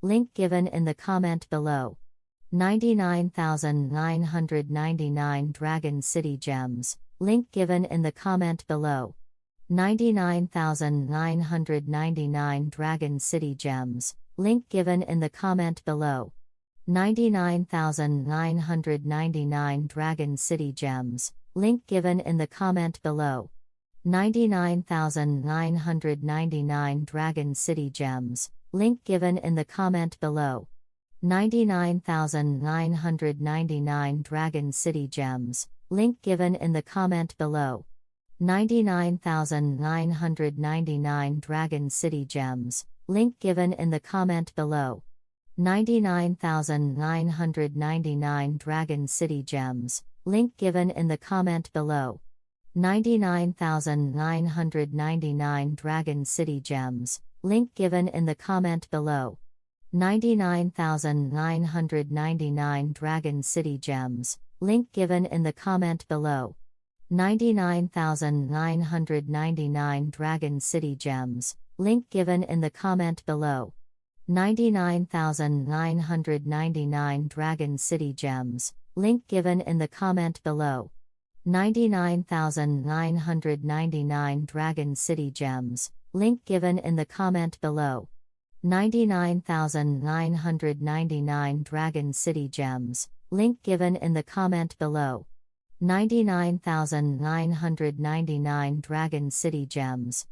link given in the comment below. 99,999 Dragon City Gems, link given in the comment below. 99,999 Dragon City Gems, link given in the comment below. 99,999 Dragon City Gems, link given in the comment below. 99,999 Dragon City Gems, link given in the comment below. 99,999 Dragon City Gems, link given in the comment below. 99,999 Dragon City Gems, link given in the comment below. 99,999 Dragon City Gems, link given in the comment below. 99,999 Dragon City Gems, link given in the comment below. 99,999 Dragon City Gems, link given in the comment below. 99,999 Dragon City Gems, link given in the comment below. 99,999 Dragon City Gems, link given in the comment below. 99,999 Dragon City Gems, link given in the comment below. 99,999 Dragon City Gems, link given in the comment below. 99,999 Dragon City Gems,